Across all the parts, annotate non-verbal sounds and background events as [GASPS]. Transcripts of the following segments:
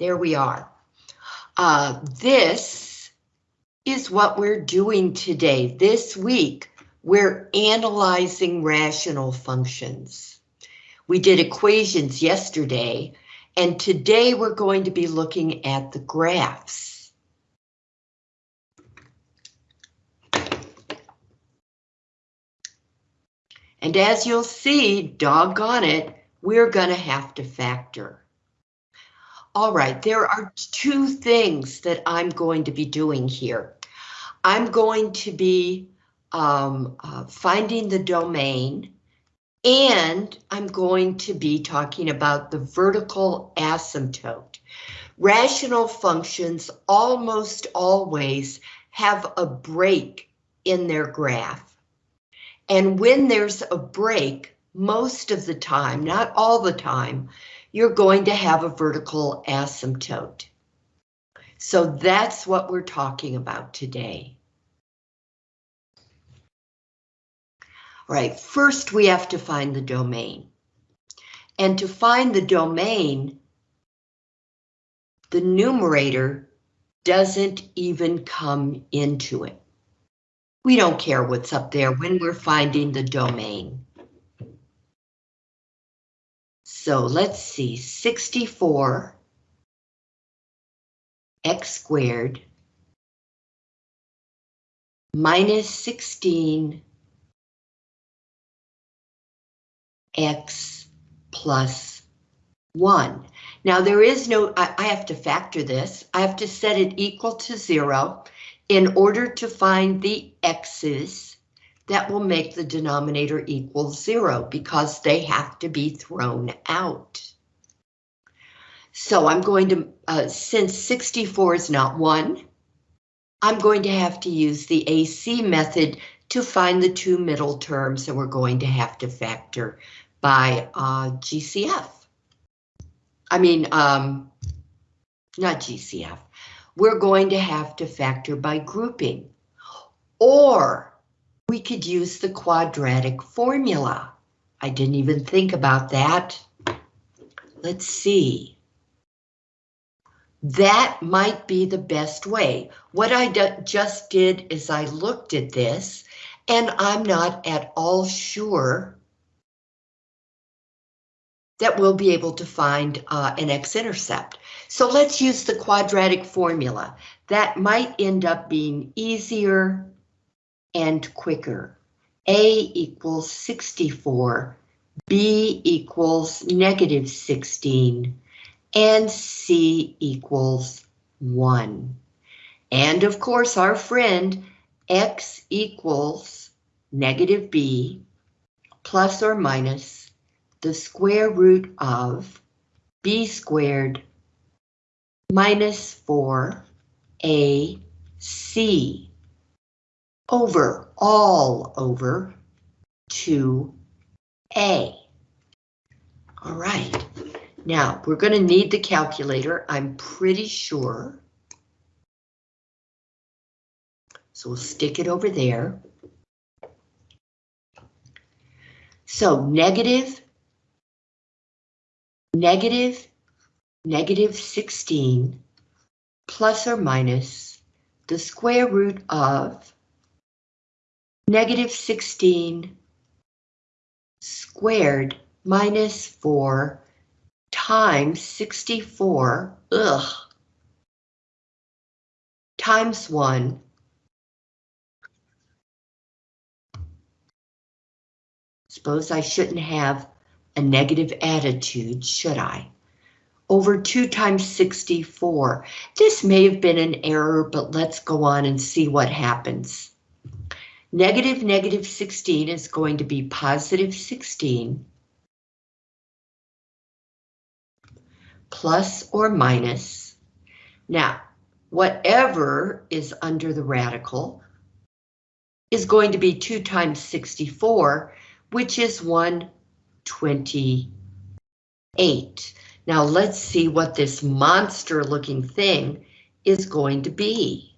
there we are. Uh, this is what we're doing today. This week, we're analyzing rational functions. We did equations yesterday, and today we're going to be looking at the graphs. And as you'll see, doggone it, we're going to have to factor. All right, there are two things that I'm going to be doing here. I'm going to be um, uh, finding the domain and I'm going to be talking about the vertical asymptote. Rational functions almost always have a break in their graph. And when there's a break, most of the time, not all the time, you're going to have a vertical asymptote. So that's what we're talking about today. All right, first we have to find the domain. And to find the domain, the numerator doesn't even come into it. We don't care what's up there when we're finding the domain. So let's see, 64 x squared minus 16 x plus 1. Now there is no, I, I, have to factor this. I have to set it equal to 0 in order to find the x's that will make the denominator equal zero because they have to be thrown out. So I'm going to, uh, since 64 is not one, I'm going to have to use the AC method to find the two middle terms and we're going to have to factor by uh, GCF. I mean, um, not GCF. We're going to have to factor by grouping or we could use the quadratic formula. I didn't even think about that. Let's see. That might be the best way. What I just did is I looked at this and I'm not at all sure that we'll be able to find uh, an x-intercept. So let's use the quadratic formula. That might end up being easier and quicker. A equals 64, B equals negative 16, and C equals 1. And of course, our friend X equals negative B plus or minus the square root of B squared minus 4AC over, all over 2A. All right, now we're going to need the calculator, I'm pretty sure. So we'll stick it over there. So negative, negative, negative 16 plus or minus the square root of negative 16 squared minus 4 times 64, ugh, times 1 Suppose I shouldn't have a negative attitude, should I? Over 2 times 64. This may have been an error, but let's go on and see what happens. Negative negative 16 is going to be positive 16 plus or minus. Now, whatever is under the radical is going to be 2 times 64, which is 128. Now let's see what this monster looking thing is going to be.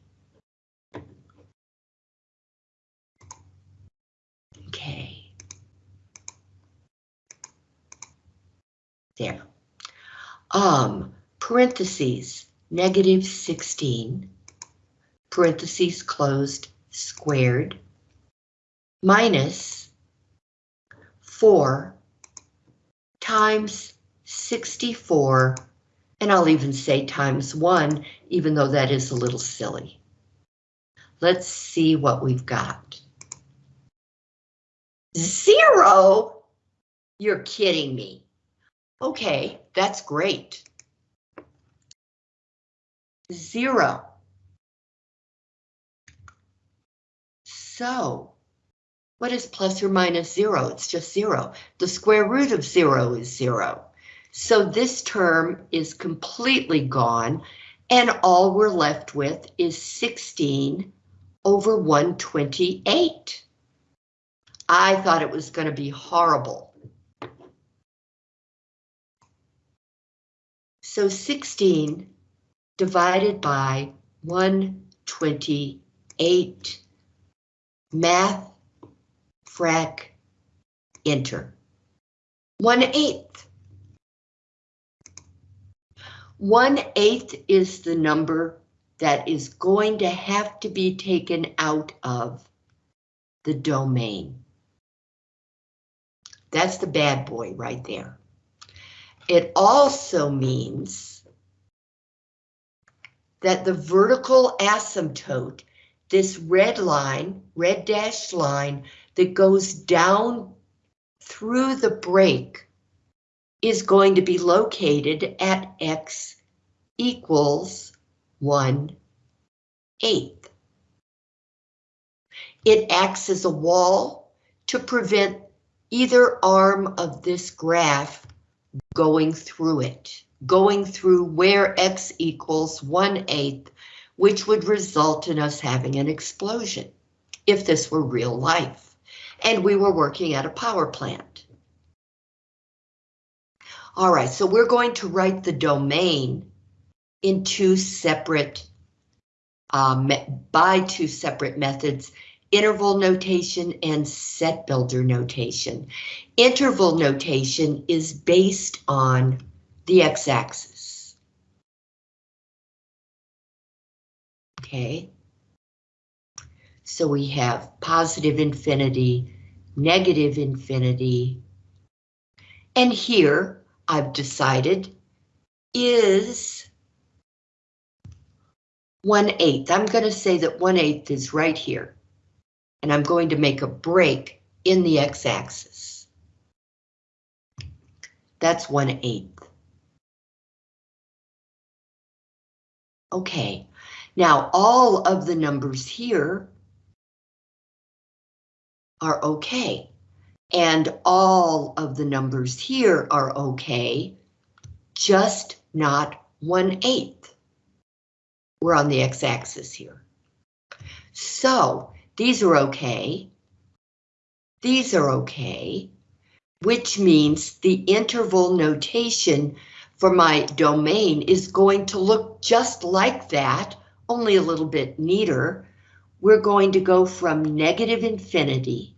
There. Um, parentheses, negative 16, parentheses closed, squared, minus 4 times 64, and I'll even say times 1, even though that is a little silly. Let's see what we've got. Zero? You're kidding me. Okay, that's great. Zero. So, what is plus or minus zero? It's just zero. The square root of zero is zero. So this term is completely gone, and all we're left with is 16 over 128. I thought it was going to be horrible. So 16 divided by 128. Math, frac, enter. 1 eighth. 1 eighth is the number that is going to have to be taken out of the domain. That's the bad boy right there. It also means that the vertical asymptote, this red line, red dashed line that goes down through the break is going to be located at x equals 1 eighth. It acts as a wall to prevent either arm of this graph going through it, going through where x equals 1 eighth, which would result in us having an explosion if this were real life and we were working at a power plant. All right, so we're going to write the domain in two separate, um, by two separate methods, interval notation and set builder notation. Interval notation is based on the x-axis. Okay. So we have positive infinity, negative infinity, and here I've decided is 1 8th. I'm going to say that 1 8th is right here. And I'm going to make a break in the x-axis. That's 1 8th. Okay, now all of the numbers here are okay. And all of the numbers here are okay, just not 1 8th. We're on the x-axis here. So these are okay. These are okay, which means the interval notation for my domain is going to look just like that, only a little bit neater. We're going to go from negative infinity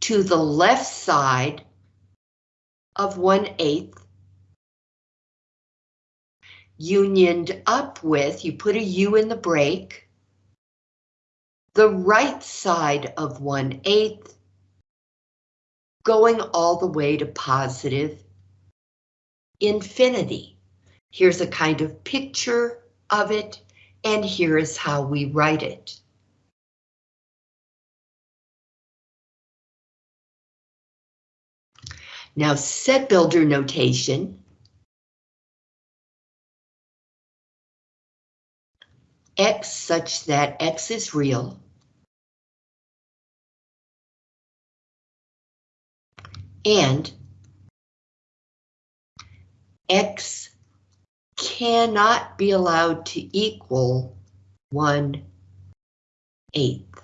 to the left side of 1 eighth unioned up with, you put a U in the break, the right side of 1 eighth, going all the way to positive infinity. Here's a kind of picture of it, and here is how we write it. Now set builder notation x such that x is real. And x cannot be allowed to equal 1 eighth.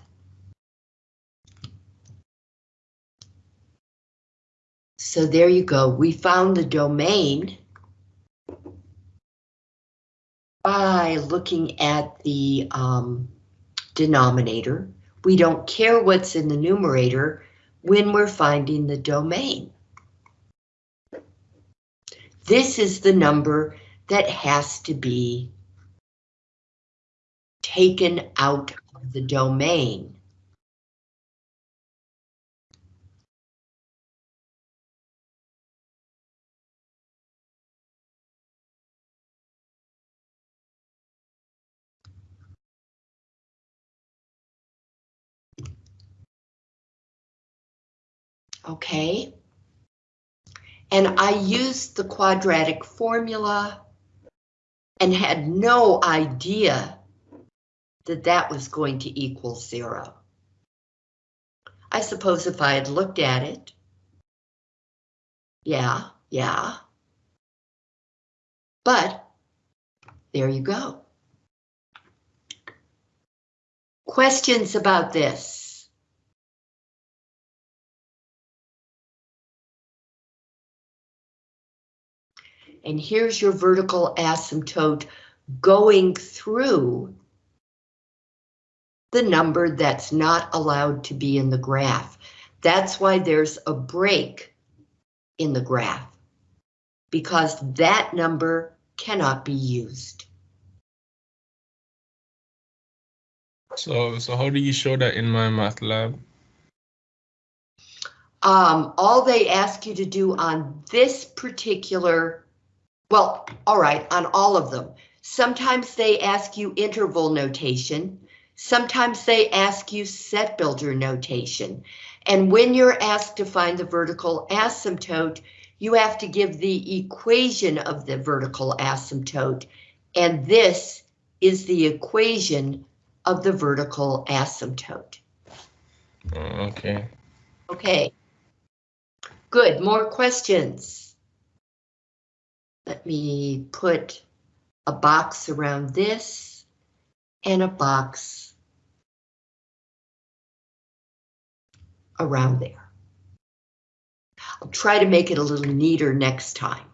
So there you go. We found the domain by looking at the um, denominator. We don't care what's in the numerator when we're finding the domain. This is the number that has to be taken out of the domain. Okay. And I used the quadratic formula and had no idea that that was going to equal zero. I suppose if I had looked at it, yeah, yeah. But there you go. Questions about this? And here's your vertical asymptote going through the number that's not allowed to be in the graph. That's why there's a break in the graph, because that number cannot be used. So, so how do you show that in MyMathLab? Um, all they ask you to do on this particular well, all right, on all of them. Sometimes they ask you interval notation. Sometimes they ask you set builder notation. And when you're asked to find the vertical asymptote, you have to give the equation of the vertical asymptote. And this is the equation of the vertical asymptote. Oh, okay. Okay. Good, more questions? Let me put a box around this and a box around there. I'll try to make it a little neater next time.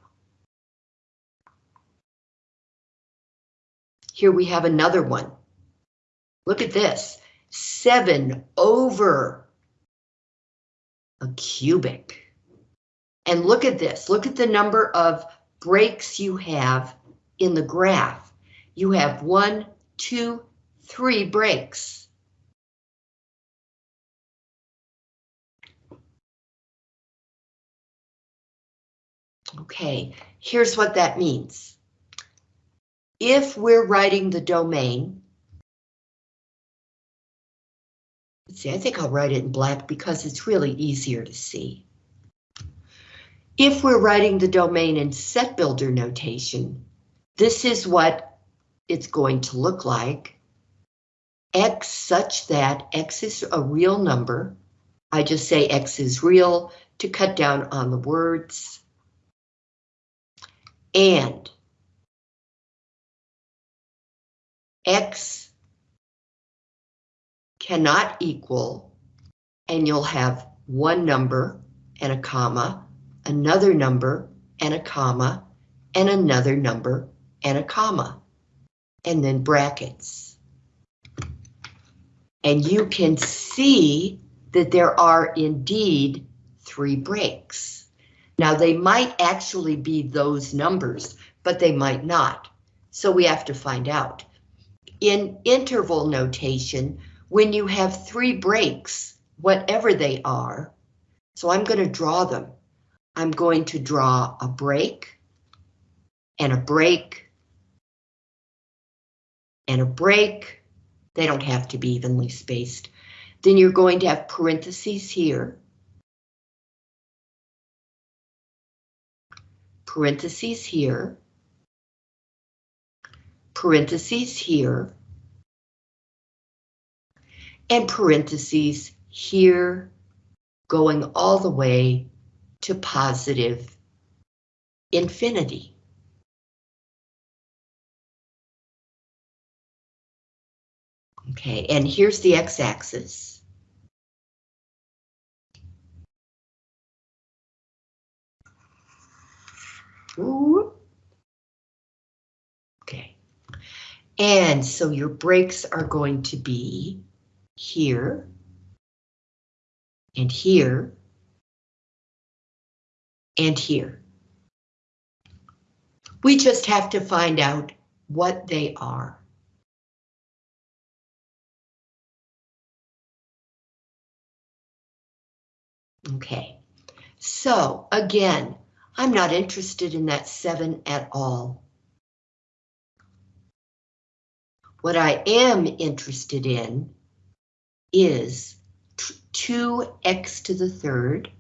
Here we have another one. Look at this, seven over a cubic. And look at this, look at the number of breaks you have in the graph. You have one, two, three breaks. Okay, here's what that means. If we're writing the domain, let's see, I think I'll write it in black because it's really easier to see. If we're writing the domain in set builder notation, this is what it's going to look like. X such that X is a real number. I just say X is real to cut down on the words. And X cannot equal, and you'll have one number and a comma another number and a comma, and another number and a comma, and then brackets. And you can see that there are indeed three breaks. Now they might actually be those numbers, but they might not. So we have to find out. In interval notation, when you have three breaks, whatever they are, so I'm going to draw them. I'm going to draw a break and a break and a break. They don't have to be evenly spaced. Then you're going to have parentheses here. Parentheses here. Parentheses here. And parentheses here going all the way to positive infinity. Okay, and here's the x-axis. Okay, and so your breaks are going to be here and here and here. We just have to find out what they are. Okay, so again, I'm not interested in that seven at all. What I am interested in is 2x to the third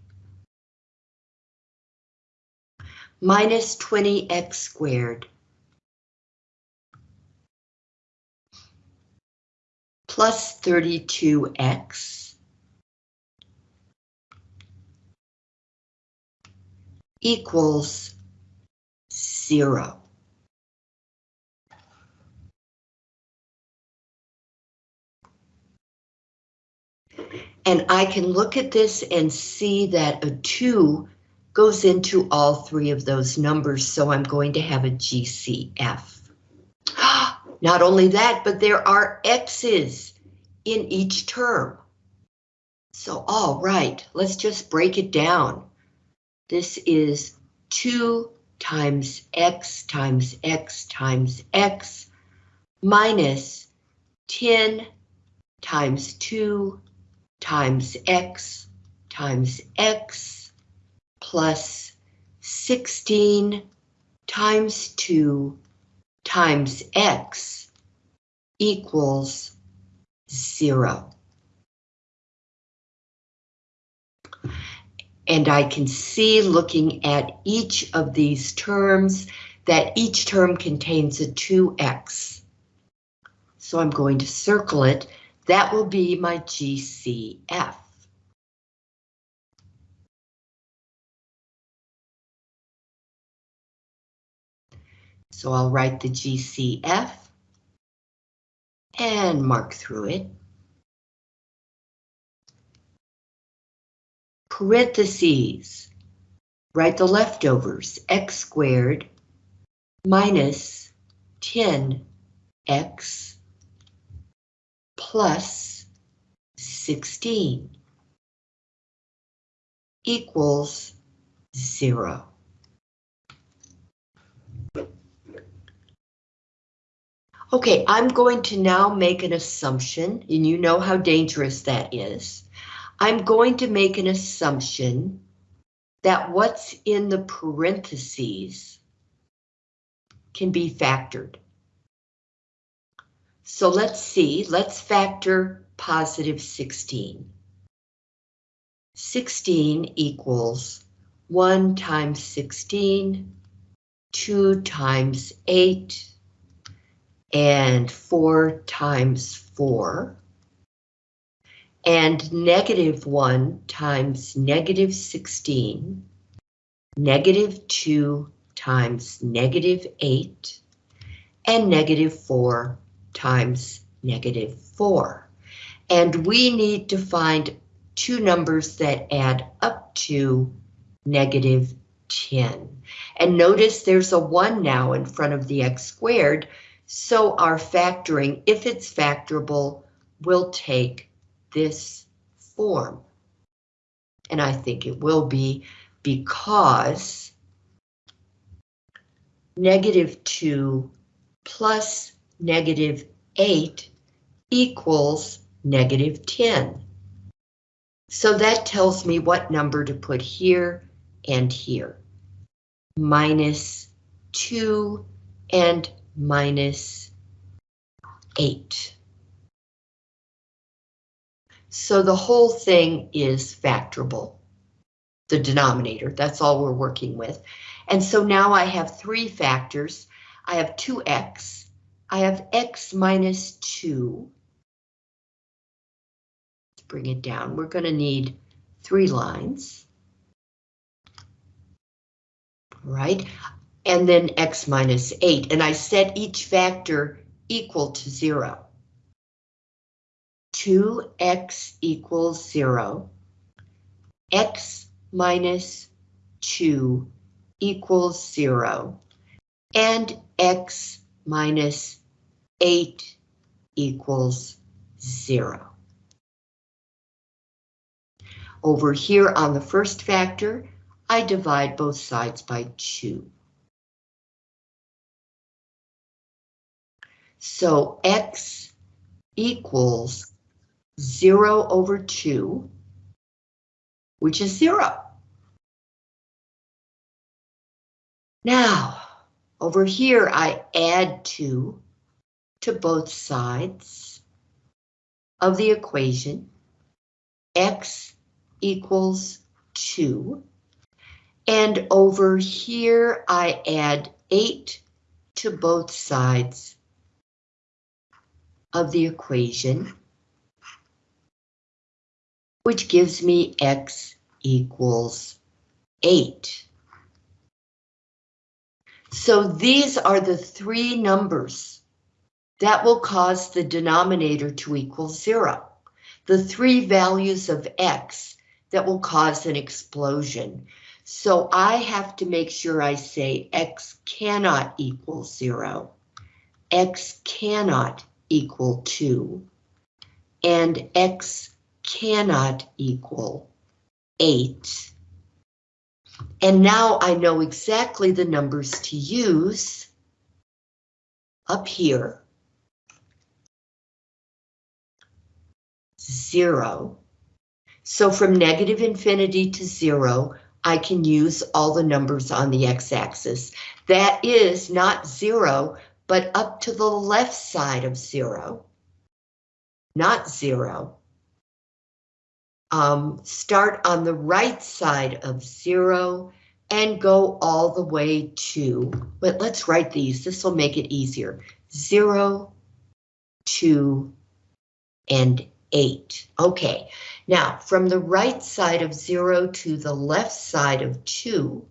minus 20x squared plus 32x equals zero. And I can look at this and see that a 2 goes into all three of those numbers, so I'm going to have a GCF. [GASPS] Not only that, but there are X's in each term. So, all right, let's just break it down. This is 2 times X times X times X minus 10 times 2 times x times x plus 16 times 2 times x equals 0. And I can see looking at each of these terms that each term contains a 2x. So I'm going to circle it that will be my GCF. So I'll write the GCF and mark through it. Parentheses, write the leftovers, x squared minus 10x plus 16 equals zero. Okay, I'm going to now make an assumption, and you know how dangerous that is. I'm going to make an assumption that what's in the parentheses can be factored. So let's see, let's factor positive 16. 16 equals 1 times 16, 2 times 8, and 4 times 4. And negative 1 times negative 16, negative 2 times negative 8, and negative 4 times negative 4. And we need to find two numbers that add up to negative 10. And notice there's a 1 now in front of the x squared, so our factoring, if it's factorable, will take this form. And I think it will be because negative 2 plus negative 8 equals negative 10. So that tells me what number to put here and here. Minus 2 and minus 8. So the whole thing is factorable. The denominator, that's all we're working with. And so now I have three factors. I have 2x, I have x minus 2. Let's bring it down. We're going to need three lines. Right, and then x minus 8, and I set each factor equal to 0. 2x equals 0. x minus 2 equals 0. And x minus 8 equals 0. Over here on the first factor, I divide both sides by 2. So x equals 0 over 2, which is 0. Now, over here, I add 2 to both sides of the equation. x equals 2. And over here, I add 8 to both sides of the equation, which gives me x equals 8. So these are the three numbers that will cause the denominator to equal 0. The three values of x that will cause an explosion. So I have to make sure I say x cannot equal 0, x cannot equal 2, and x cannot equal 8. And now I know exactly the numbers to use up here. 0. So from negative infinity to 0, I can use all the numbers on the x-axis. That is not 0, but up to the left side of 0. Not 0. Um, start on the right side of 0 and go all the way to, but let's write these, this will make it easier. Zero, two, and 8. Okay, now from the right side of 0 to the left side of 2,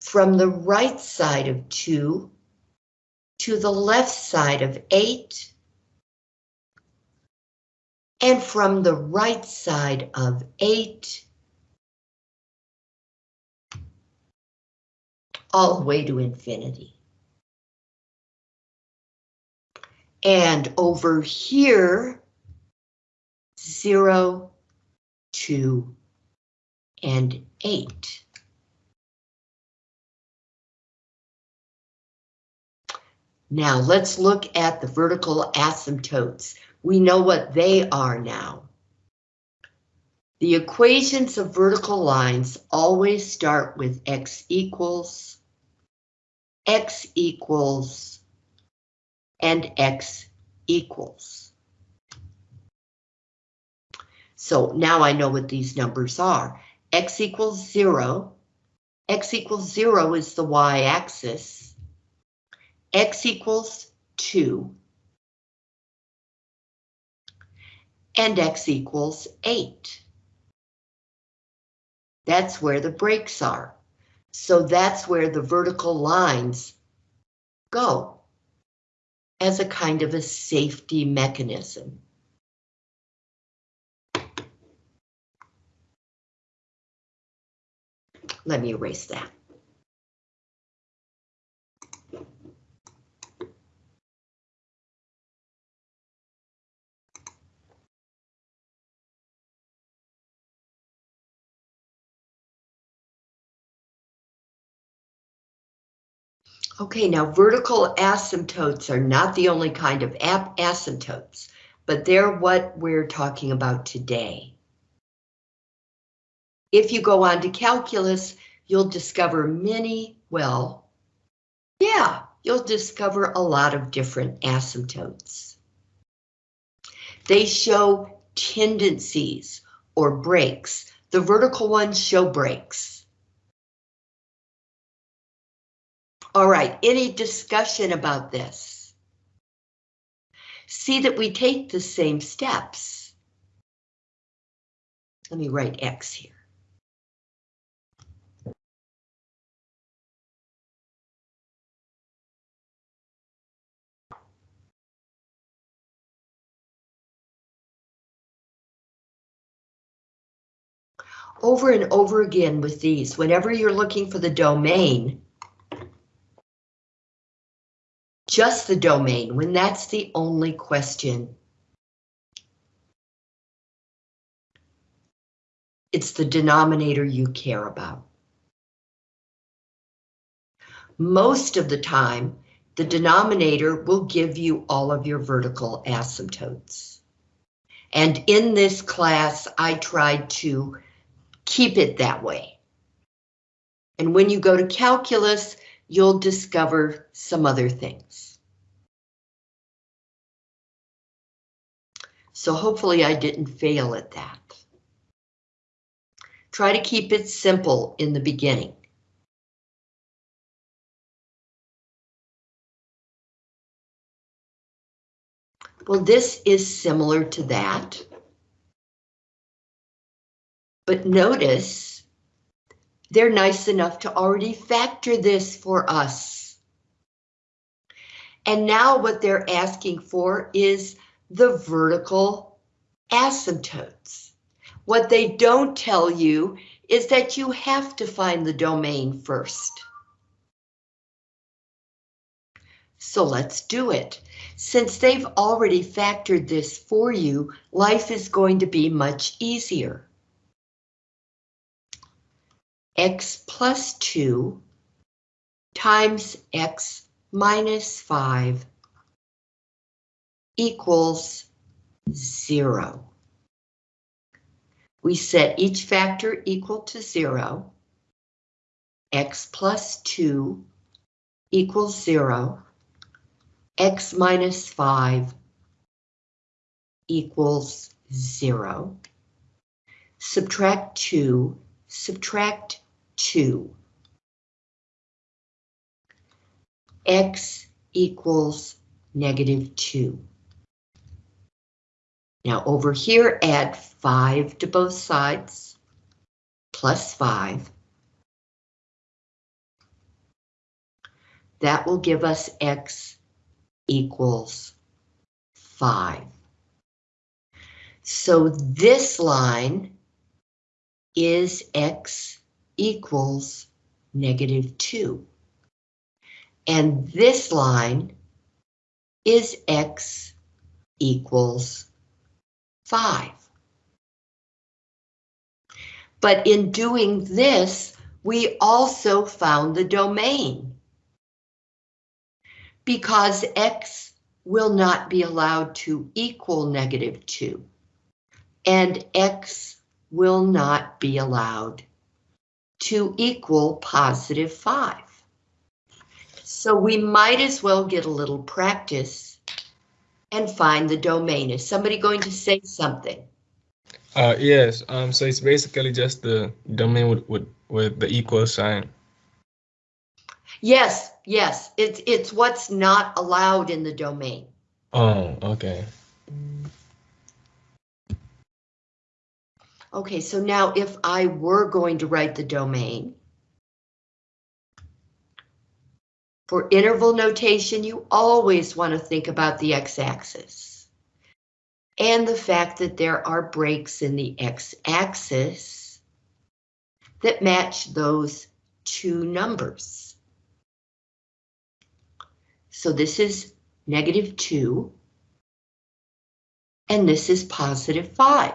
from the right side of 2 to the left side of 8, and from the right side of 8, all the way to infinity. And over here, 0, 2, and 8. Now let's look at the vertical asymptotes. We know what they are now. The equations of vertical lines always start with x equals, x equals, and x equals. So now I know what these numbers are. x equals 0. x equals 0 is the y-axis. X equals 2. And x equals 8. That's where the breaks are. So that's where the vertical lines go as a kind of a safety mechanism. Let me erase that. Okay, now vertical asymptotes are not the only kind of asymptotes, but they're what we're talking about today. If you go on to calculus, you'll discover many, well, yeah, you'll discover a lot of different asymptotes. They show tendencies or breaks. The vertical ones show breaks. All right, any discussion about this? See that we take the same steps. Let me write X here. Over and over again with these, whenever you're looking for the domain, just the domain when that's the only question. It's the denominator you care about. Most of the time, the denominator will give you all of your vertical asymptotes. And in this class, I tried to keep it that way. And when you go to calculus, you'll discover some other things. So hopefully I didn't fail at that. Try to keep it simple in the beginning. Well, this is similar to that. But notice they're nice enough to already factor this for us. And now what they're asking for is the vertical asymptotes. What they don't tell you is that you have to find the domain first. So let's do it. Since they've already factored this for you, life is going to be much easier. x plus 2 times x minus 5 equals 0. We set each factor equal to 0. x plus 2 equals 0 x minus 5 equals 0. Subtract 2, subtract 2. x equals negative 2. Now over here, add 5 to both sides, plus 5. That will give us x equals 5. So this line is x equals negative 2. And this line is x equals 5. But in doing this, we also found the domain because x will not be allowed to equal negative 2, and x will not be allowed to equal positive 5. So we might as well get a little practice and find the domain. Is somebody going to say something? Uh, yes. Um. So it's basically just the domain with with, with the equal sign. Yes, yes, it's, it's what's not allowed in the domain. Oh, okay. Okay, so now if I were going to write the domain, for interval notation, you always want to think about the x-axis and the fact that there are breaks in the x-axis that match those two numbers. So this is negative 2. And this is positive 5.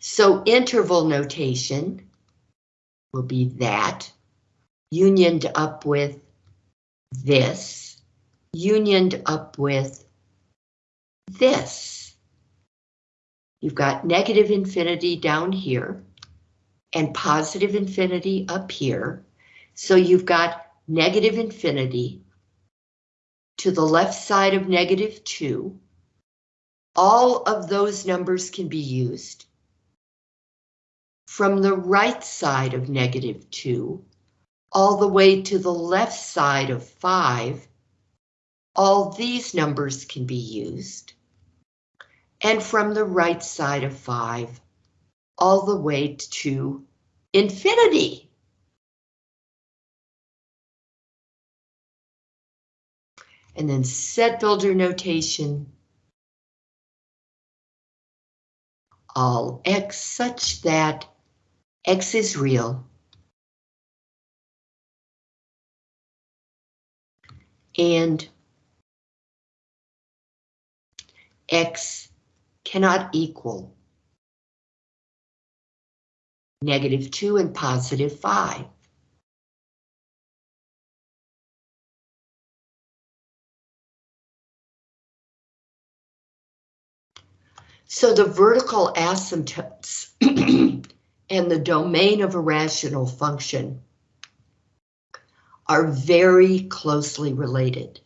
So interval notation will be that, unioned up with this, unioned up with this. You've got negative infinity down here and positive infinity up here. So you've got negative infinity to the left side of negative 2. All of those numbers can be used. From the right side of negative 2, all the way to the left side of 5, all these numbers can be used. And from the right side of 5, all the way to infinity. and then set builder notation. All x such that x is real. and x cannot equal negative 2 and positive 5. So the vertical asymptotes [CLEARS THROAT] and the domain of a rational function are very closely related.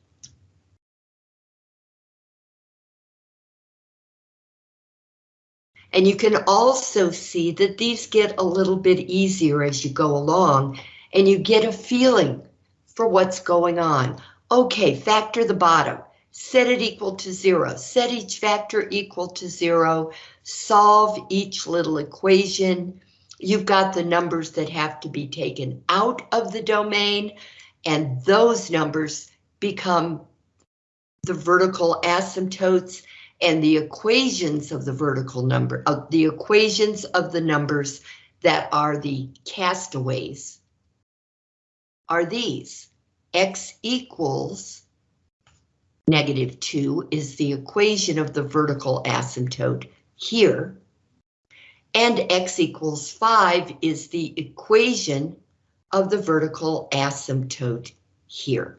And you can also see that these get a little bit easier as you go along and you get a feeling for what's going on. Okay, factor the bottom, set it equal to zero, set each factor equal to zero, solve each little equation. You've got the numbers that have to be taken out of the domain and those numbers become the vertical asymptotes and the equations of the vertical number, of the equations of the numbers that are the castaways are these. X equals negative 2 is the equation of the vertical asymptote here. And x equals 5 is the equation of the vertical asymptote here.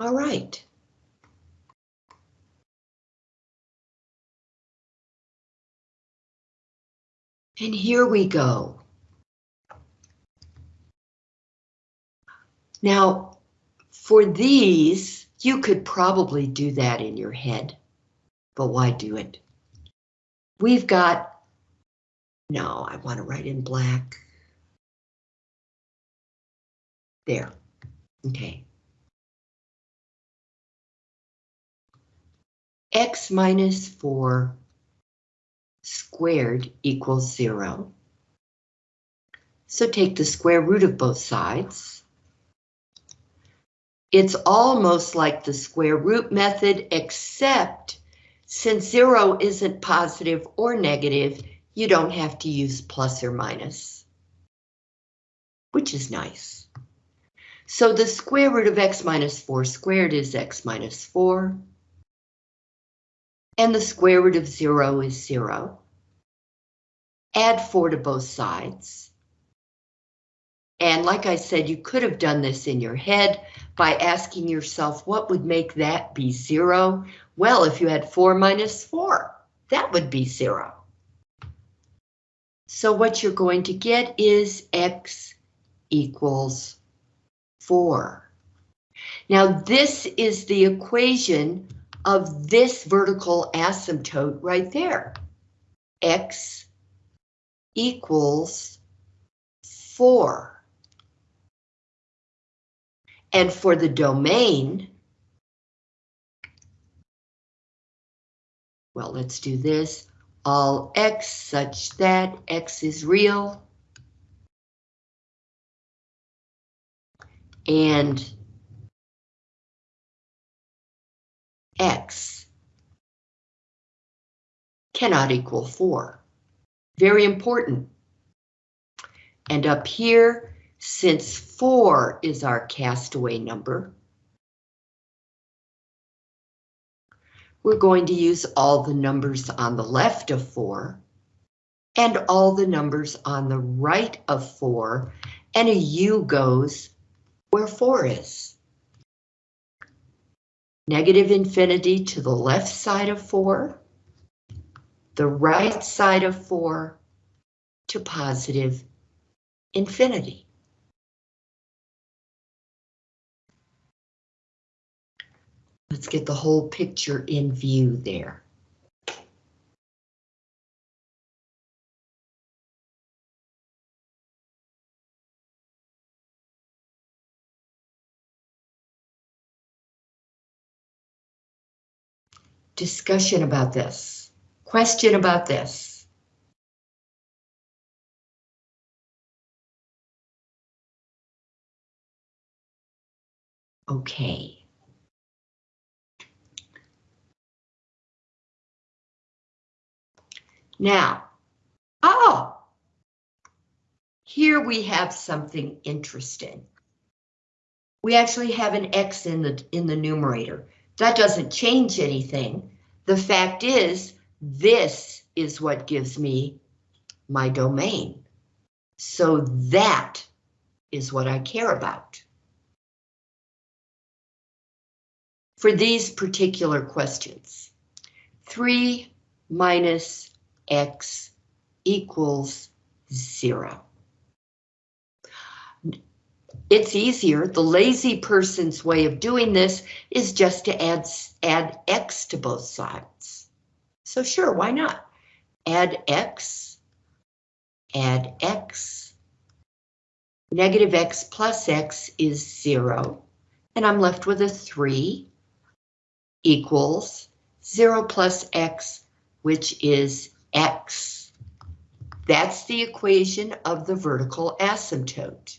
All right. And here we go. Now, for these, you could probably do that in your head, but why do it? We've got, no, I want to write in black. There, okay. X minus four squared equals zero. So take the square root of both sides. It's almost like the square root method, except since zero isn't positive or negative, you don't have to use plus or minus, which is nice. So the square root of x minus 4 squared is x minus 4. And the square root of 0 is 0. Add 4 to both sides. And like I said, you could have done this in your head by asking yourself, what would make that be 0? Well, if you had 4 minus 4, that would be 0. So what you're going to get is x equals 4. Now this is the equation of this vertical asymptote right there. X equals 4. And for the domain, well, let's do this. All x such that x is real and x cannot equal 4. Very important. And up here, since 4 is our castaway number, we're going to use all the numbers on the left of 4 and all the numbers on the right of 4, and a U goes where 4 is. Negative infinity to the left side of 4, the right side of 4 to positive infinity. Let's get the whole picture in view there. Discussion about this? Question about this? Okay. Now, oh, here we have something interesting. we actually have an x in the, in the numerator. That doesn't change anything. The fact is, this is what gives me my domain. So that is what I care about. For these particular questions, 3 minus x equals 0. It's easier. The lazy person's way of doing this is just to add, add x to both sides. So sure, why not? Add x, add x. Negative x plus x is 0, and I'm left with a 3 equals 0 plus x, which is x. That's the equation of the vertical asymptote.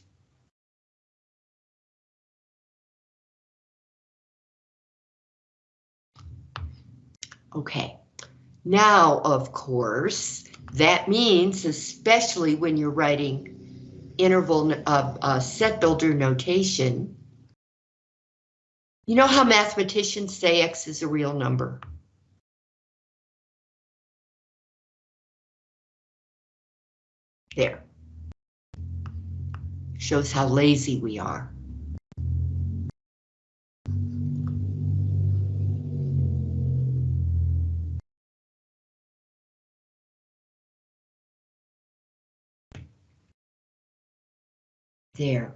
Okay, now, of course, that means, especially when you're writing interval of uh, set builder notation, you know how mathematicians say x is a real number? There. Shows how lazy we are. There.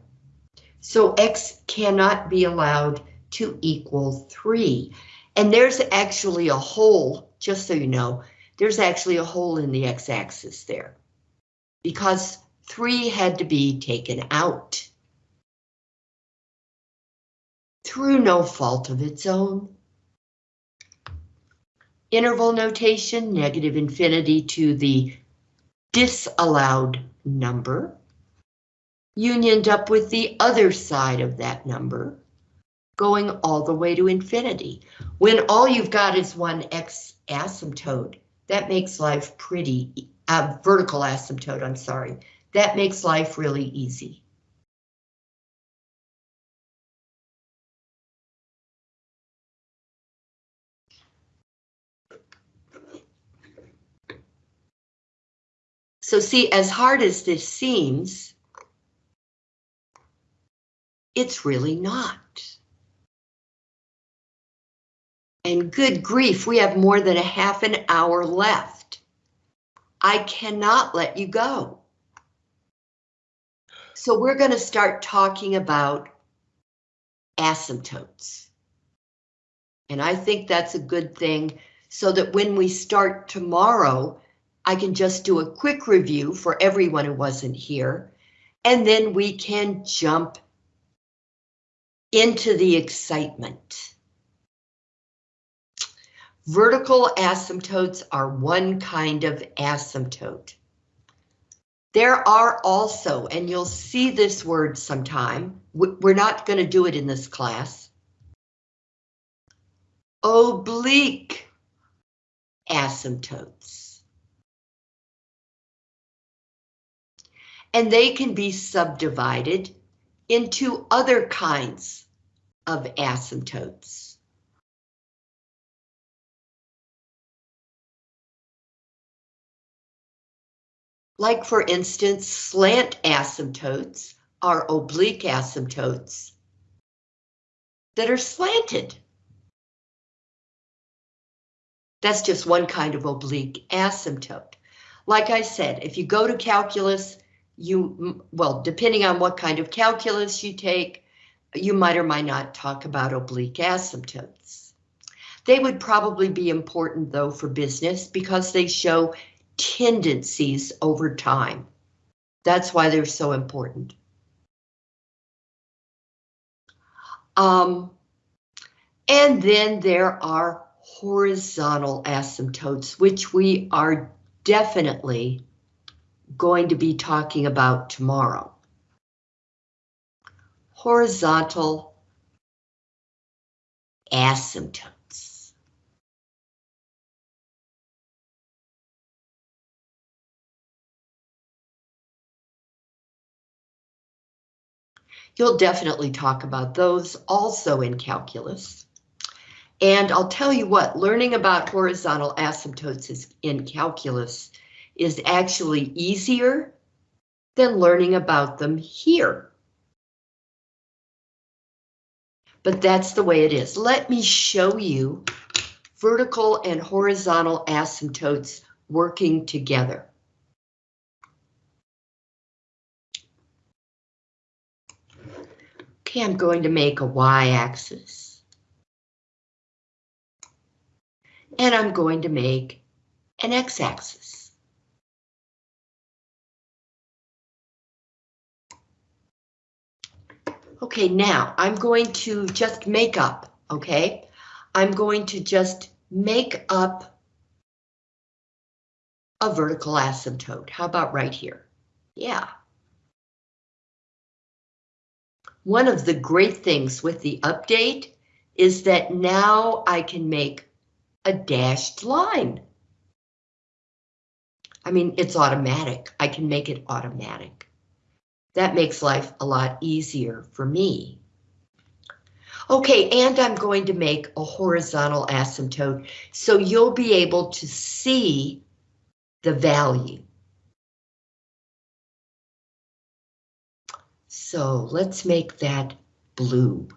So x cannot be allowed to equal 3. And there's actually a hole, just so you know, there's actually a hole in the x-axis there. Because 3 had to be taken out. Through no fault of its own. Interval notation, negative infinity to the disallowed number unioned up with the other side of that number, going all the way to infinity. When all you've got is one x asymptote, that makes life pretty, uh, vertical asymptote, I'm sorry, that makes life really easy. So see, as hard as this seems, it's really not. And good grief, we have more than a half an hour left. I cannot let you go. So we're going to start talking about asymptotes. And I think that's a good thing so that when we start tomorrow, I can just do a quick review for everyone who wasn't here, and then we can jump into the excitement. Vertical asymptotes are one kind of asymptote. There are also, and you'll see this word sometime, we're not going to do it in this class, oblique asymptotes. And they can be subdivided into other kinds of asymptotes. Like for instance, slant asymptotes are oblique asymptotes that are slanted. That's just one kind of oblique asymptote. Like I said, if you go to calculus, you, well, depending on what kind of calculus you take, you might or might not talk about oblique asymptotes. They would probably be important though for business because they show tendencies over time. That's why they're so important. Um, and then there are horizontal asymptotes, which we are definitely going to be talking about tomorrow horizontal asymptotes. You'll definitely talk about those also in calculus. And I'll tell you what, learning about horizontal asymptotes in calculus is actually easier than learning about them here. But that's the way it is. Let me show you vertical and horizontal asymptotes working together. Okay, I'm going to make a y-axis. And I'm going to make an x-axis. Okay, now I'm going to just make up, okay? I'm going to just make up a vertical asymptote. How about right here? Yeah. One of the great things with the update is that now I can make a dashed line. I mean, it's automatic. I can make it automatic. That makes life a lot easier for me. Okay, and I'm going to make a horizontal asymptote so you'll be able to see the value. So let's make that blue.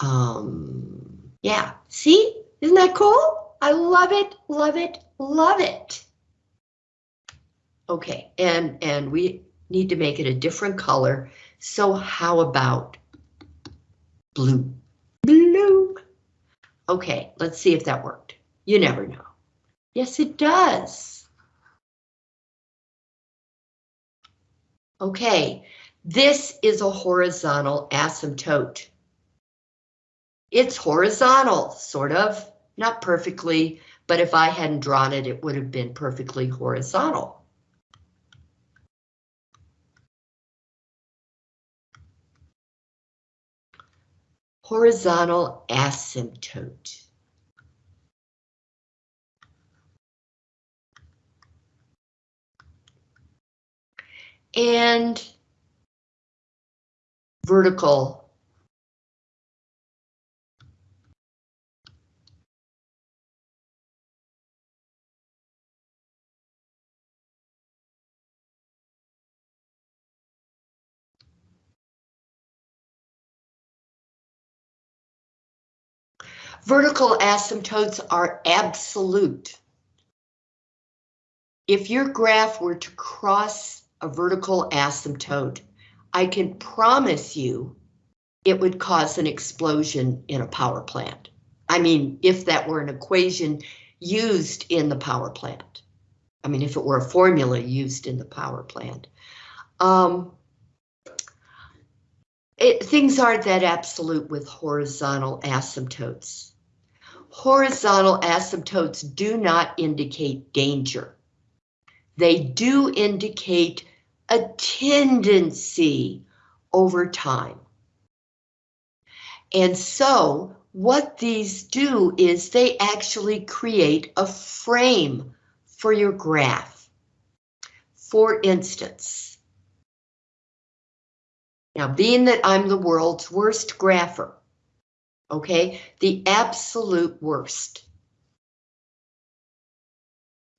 Um, yeah, see, isn't that cool? I love it, love it, love it. Okay, and, and we need to make it a different color. So how about blue? Blue. Okay, let's see if that worked. You never know. Yes, it does. Okay, this is a horizontal asymptote. It's horizontal, sort of, not perfectly, but if I hadn't drawn it, it would have been perfectly horizontal. Horizontal asymptote. And vertical Vertical asymptotes are absolute. If your graph were to cross a vertical asymptote, I can promise you it would cause an explosion in a power plant. I mean, if that were an equation used in the power plant. I mean, if it were a formula used in the power plant. Um, it, things aren't that absolute with horizontal asymptotes. Horizontal asymptotes do not indicate danger. They do indicate a tendency over time. And so what these do is they actually create a frame for your graph. For instance, now being that I'm the world's worst grapher, okay? The absolute worst.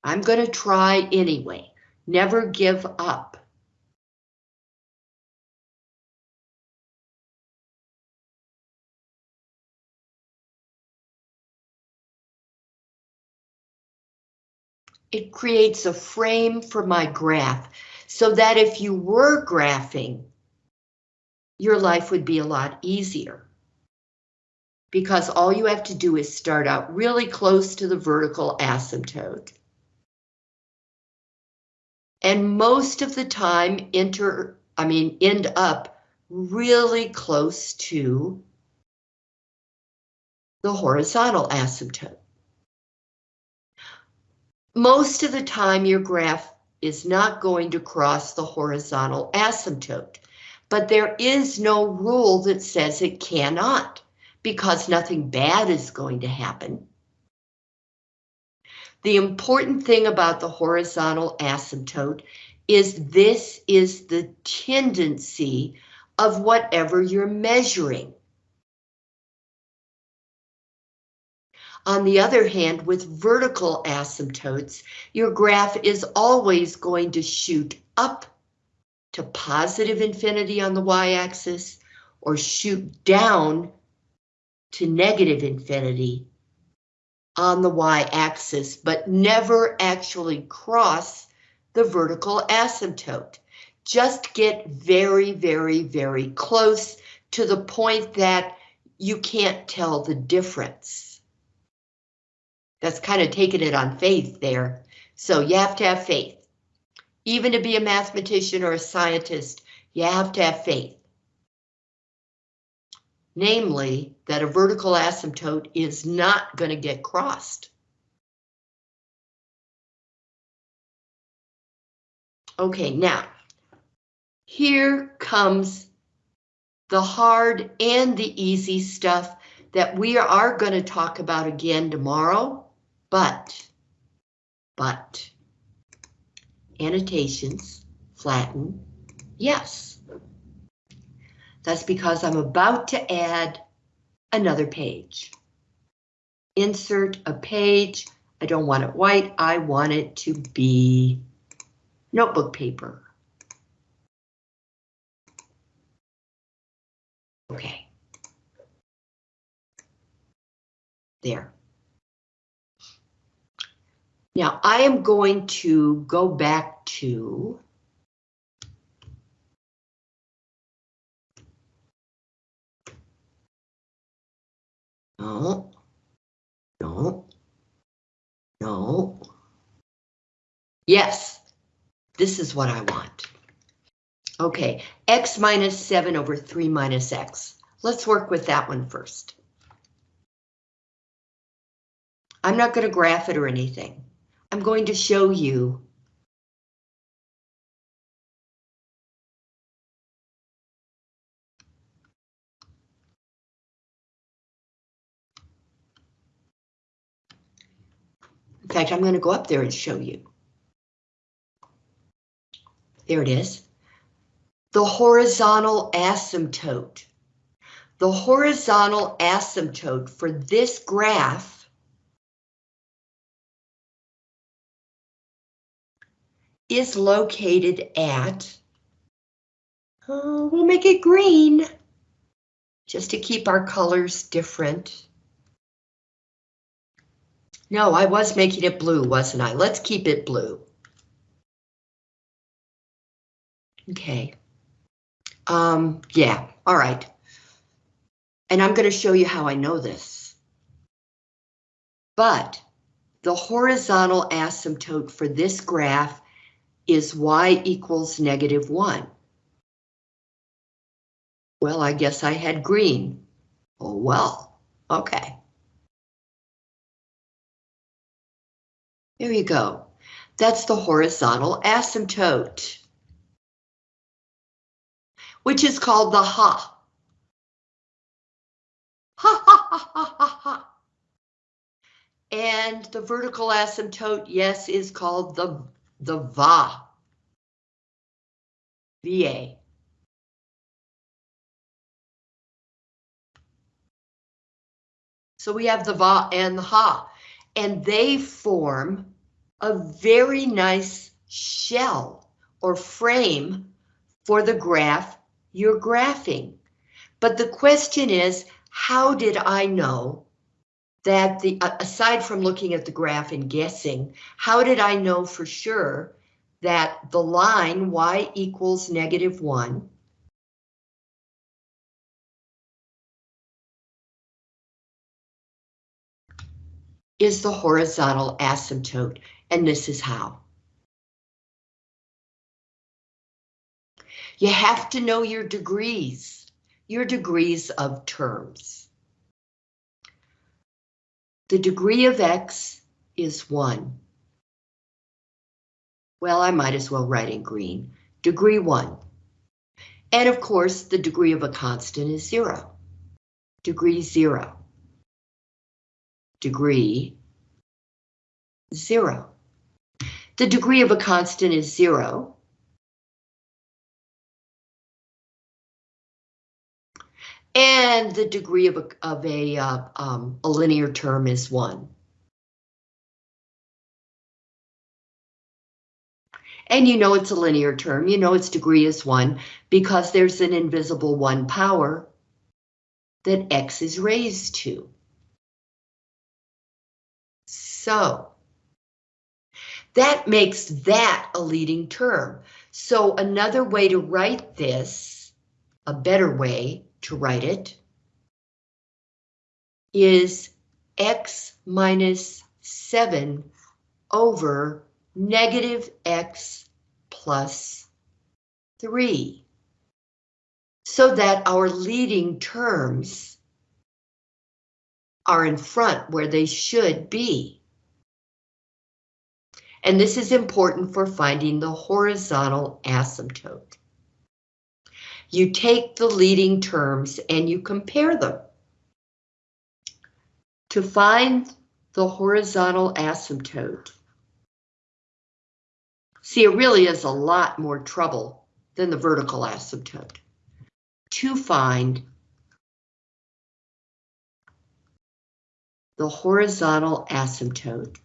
I'm going to try anyway. Never give up. It creates a frame for my graph so that if you were graphing, your life would be a lot easier because all you have to do is start out really close to the vertical asymptote. And most of the time enter, I mean, end up really close to the horizontal asymptote. Most of the time your graph is not going to cross the horizontal asymptote, but there is no rule that says it cannot because nothing bad is going to happen. The important thing about the horizontal asymptote is this is the tendency of whatever you're measuring. On the other hand, with vertical asymptotes, your graph is always going to shoot up to positive infinity on the y-axis or shoot down to negative infinity on the y-axis, but never actually cross the vertical asymptote. Just get very, very, very close to the point that you can't tell the difference. That's kind of taking it on faith there. So you have to have faith. Even to be a mathematician or a scientist, you have to have faith. Namely, that a vertical asymptote is not going to get crossed. Okay, now, here comes the hard and the easy stuff that we are going to talk about again tomorrow. But, but, annotations, flatten, yes. That's because I'm about to add another page. Insert a page. I don't want it white. I want it to be notebook paper. Okay. There. Now I am going to go back to No, no, no. Yes, this is what I want. Okay, x minus 7 over 3 minus x. Let's work with that one first. I'm not going to graph it or anything. I'm going to show you In fact, I'm going to go up there and show you. There it is. The horizontal asymptote. The horizontal asymptote for this graph is located at, uh, we'll make it green, just to keep our colors different. No, I was making it blue, wasn't I? Let's keep it blue. Okay. Um, yeah, all right. And I'm going to show you how I know this. But the horizontal asymptote for this graph is y equals negative 1. Well, I guess I had green. Oh, well, okay. There you go. That's the horizontal asymptote, which is called the ha. Ha ha ha ha ha. And the vertical asymptote, yes, is called the the VA. VA. So we have the VA and the HA, and they form a very nice shell or frame for the graph you're graphing. But the question is, how did I know that the, uh, aside from looking at the graph and guessing, how did I know for sure that the line y equals negative 1 is the horizontal asymptote, and this is how. You have to know your degrees, your degrees of terms. The degree of x is 1. Well, I might as well write in green. Degree 1. And of course, the degree of a constant is 0. Degree 0. Degree 0. The degree of a constant is zero. And the degree of a, of a, uh, um, a linear term is one. And you know it's a linear term, you know its degree is 1 because there's an invisible 1 power that x is raised to. So, that makes that a leading term. So another way to write this, a better way to write it, is x minus 7 over negative x plus 3. So that our leading terms are in front where they should be. And this is important for finding the horizontal asymptote. You take the leading terms and you compare them. To find the horizontal asymptote, See, it really is a lot more trouble than the vertical asymptote to find the horizontal asymptote.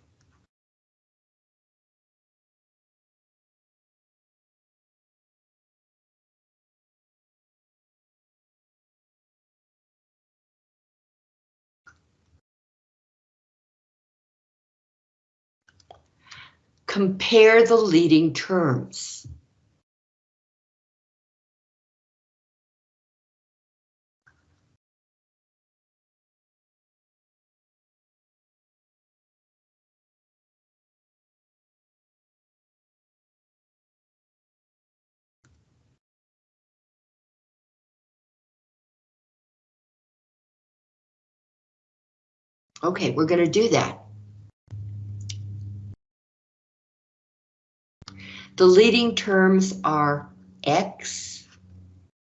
Compare the leading terms. Okay, we're going to do that. The leading terms are x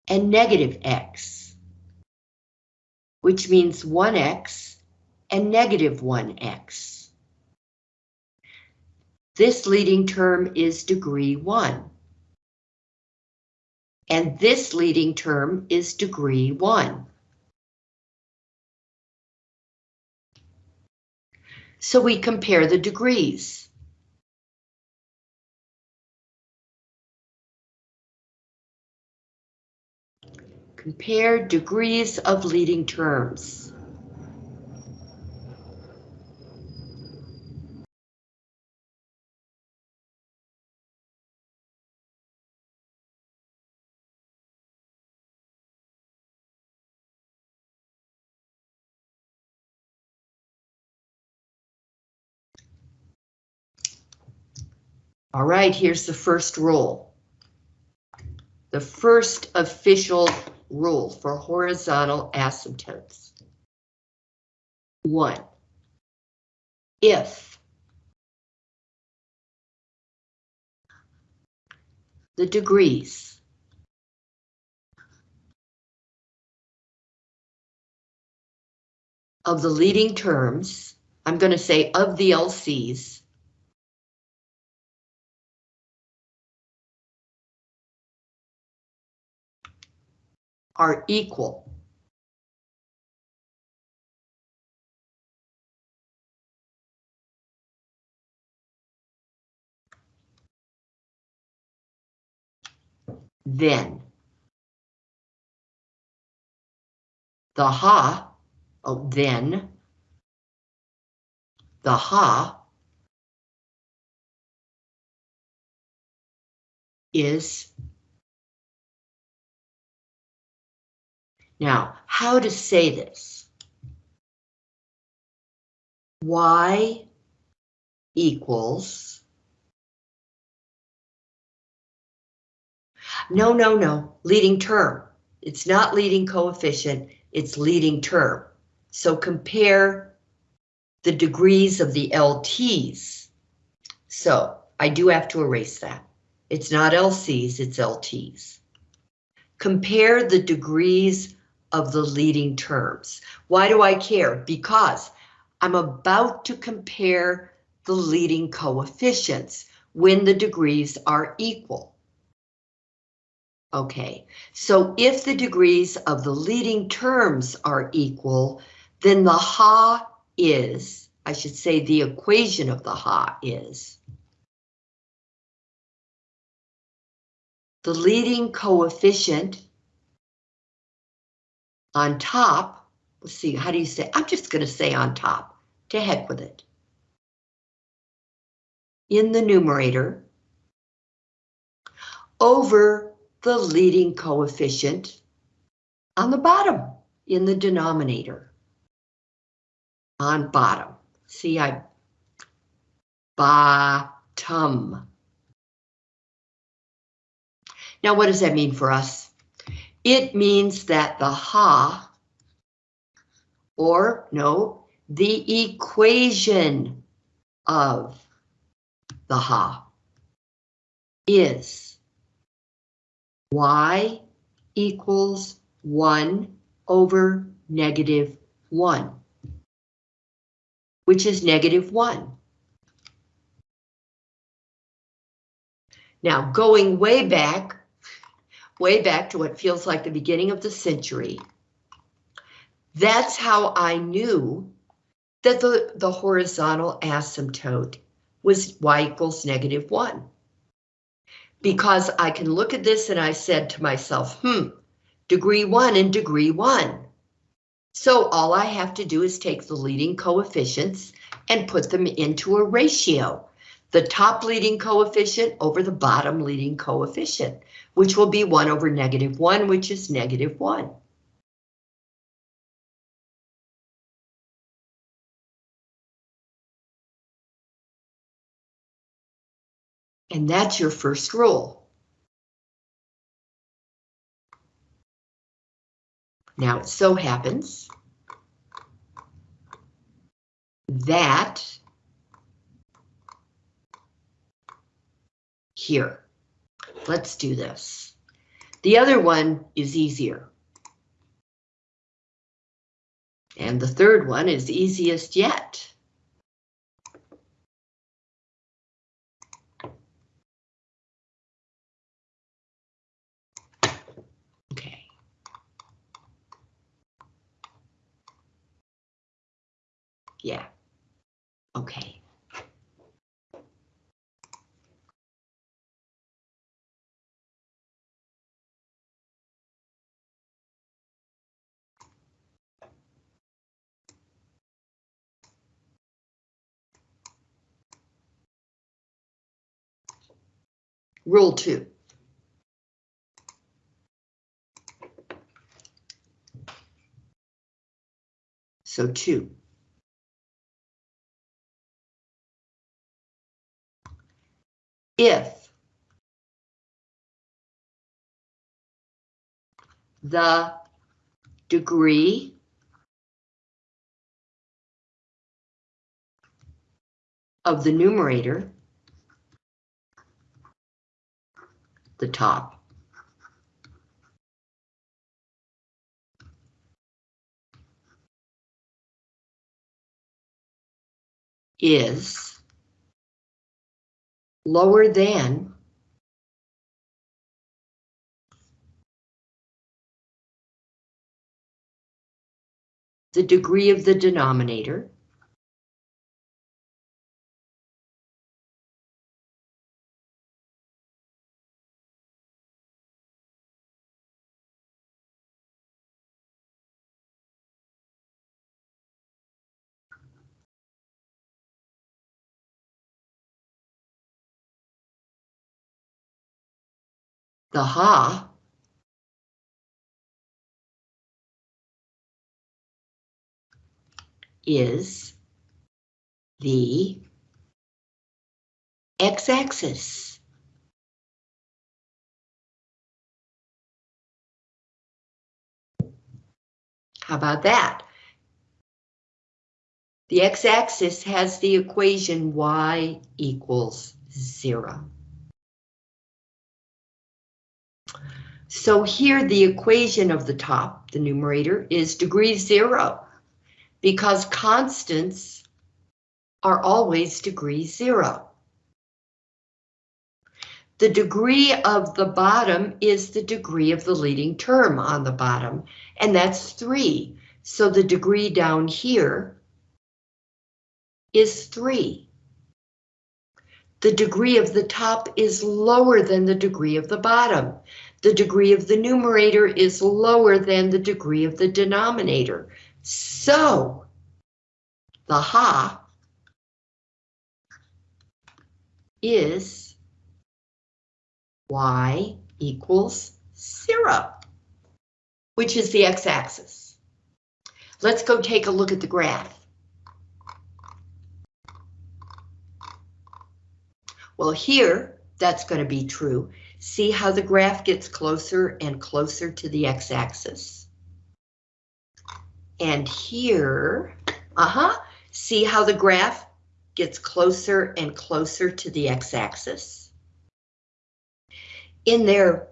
and negative x, which means 1x and negative 1x. This leading term is degree 1. And this leading term is degree 1. So we compare the degrees. Compare degrees of leading terms. All right, here's the first rule. The first official rule for horizontal asymptotes. One, if the degrees of the leading terms, I'm going to say of the LCs, are equal. Then the ha, oh, then the ha is Now, how to say this? Y equals. No, no, no, leading term. It's not leading coefficient, it's leading term. So compare the degrees of the LTs. So I do have to erase that. It's not LCs, it's LTs. Compare the degrees of the leading terms. Why do I care? Because I'm about to compare the leading coefficients when the degrees are equal. Okay, so if the degrees of the leading terms are equal, then the Ha is, I should say the equation of the Ha is the leading coefficient on top, let's see, how do you say, I'm just going to say on top, to heck with it. In the numerator over the leading coefficient on the bottom in the denominator. On bottom. See, I bottom. Now, what does that mean for us? It means that the ha, or no, the equation of the ha is y equals 1 over negative 1, which is negative 1. Now, going way back, way back to what feels like the beginning of the century, that's how I knew that the, the horizontal asymptote was y equals negative 1 because I can look at this and I said to myself, hmm, degree one and degree one. So all I have to do is take the leading coefficients and put them into a ratio. The top leading coefficient over the bottom leading coefficient, which will be 1 over negative 1, which is negative 1. And that's your first rule. Now, it so happens that here, let's do this. The other one is easier. And the third one is easiest yet. Okay. Yeah. Okay. Rule two. So two. if the degree of the numerator, the top, is lower than the degree of the denominator the ha is the x-axis. How about that? The x-axis has the equation y equals zero. So here the equation of the top, the numerator, is degree zero because constants are always degree zero. The degree of the bottom is the degree of the leading term on the bottom, and that's 3. So the degree down here is 3. The degree of the top is lower than the degree of the bottom. The degree of the numerator is lower than the degree of the denominator. So, the ha is y equals zero, which is the x-axis. Let's go take a look at the graph. Well, here, that's going to be true. See how the graph gets closer and closer to the x-axis? And here, uh-huh, see how the graph gets closer and closer to the x-axis? In there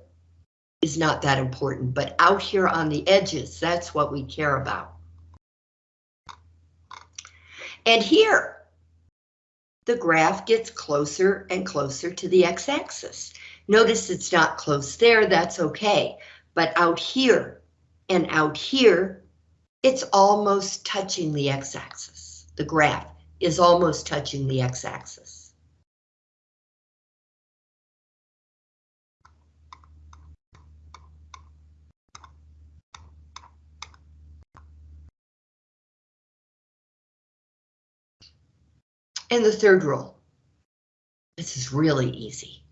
is not that important, but out here on the edges, that's what we care about. And here, the graph gets closer and closer to the x-axis. Notice it's not close there, that's okay. But out here and out here, it's almost touching the x-axis. The graph is almost touching the x-axis. And the third rule. This is really easy.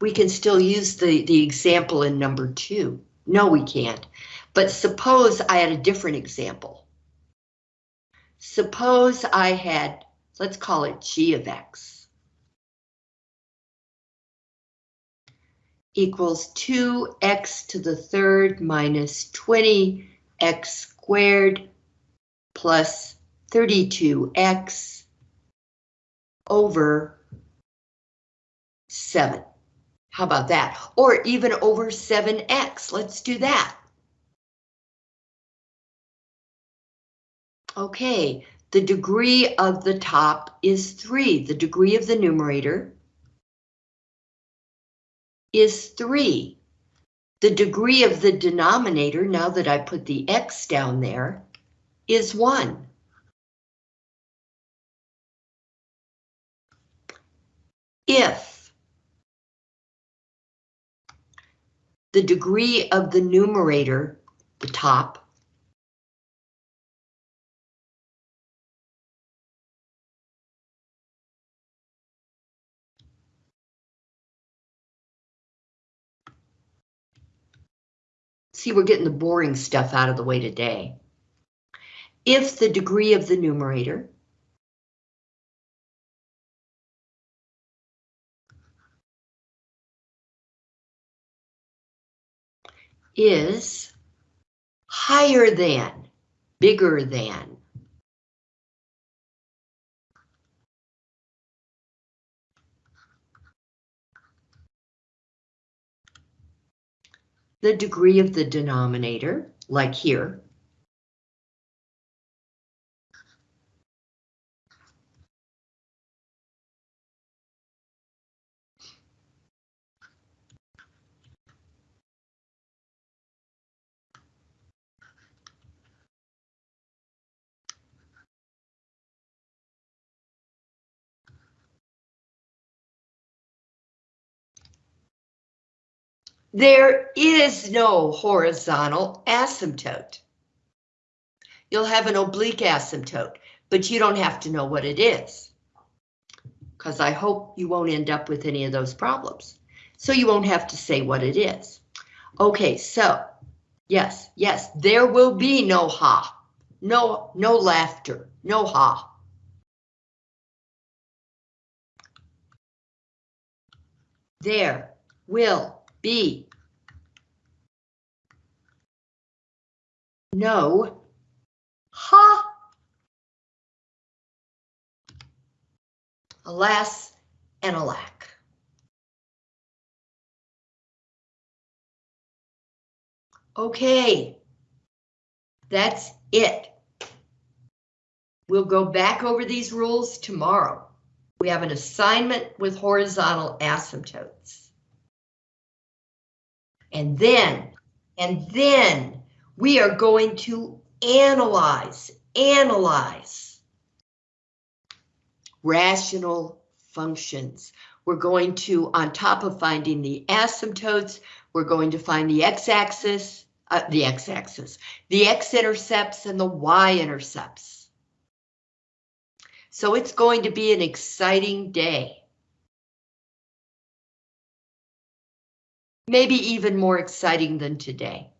We can still use the, the example in number two. No, we can't. But suppose I had a different example. Suppose I had, let's call it g of x. Equals 2x to the third minus 20x squared plus 32x over 7. How about that? Or even over 7x. Let's do that. Okay, the degree of the top is 3. The degree of the numerator is 3. The degree of the denominator, now that I put the x down there, is 1. If the degree of the numerator, the top, See, we're getting the boring stuff out of the way today. If the degree of the numerator is higher than, bigger than. The degree of the denominator, like here. There is no horizontal asymptote. You'll have an oblique asymptote, but you don't have to know what it is. Because I hope you won't end up with any of those problems. So you won't have to say what it is. Okay, so, yes, yes, there will be no ha. No, no laughter, no ha. There will B. No. Ha. Alas and alack. Okay. That's it. We'll go back over these rules tomorrow. We have an assignment with horizontal asymptotes. And then, and then we are going to analyze, analyze rational functions. We're going to, on top of finding the asymptotes, we're going to find the x-axis, uh, the x-axis, the x-intercepts and the y-intercepts. So it's going to be an exciting day. Maybe even more exciting than today.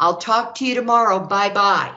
I'll talk to you tomorrow. Bye-bye.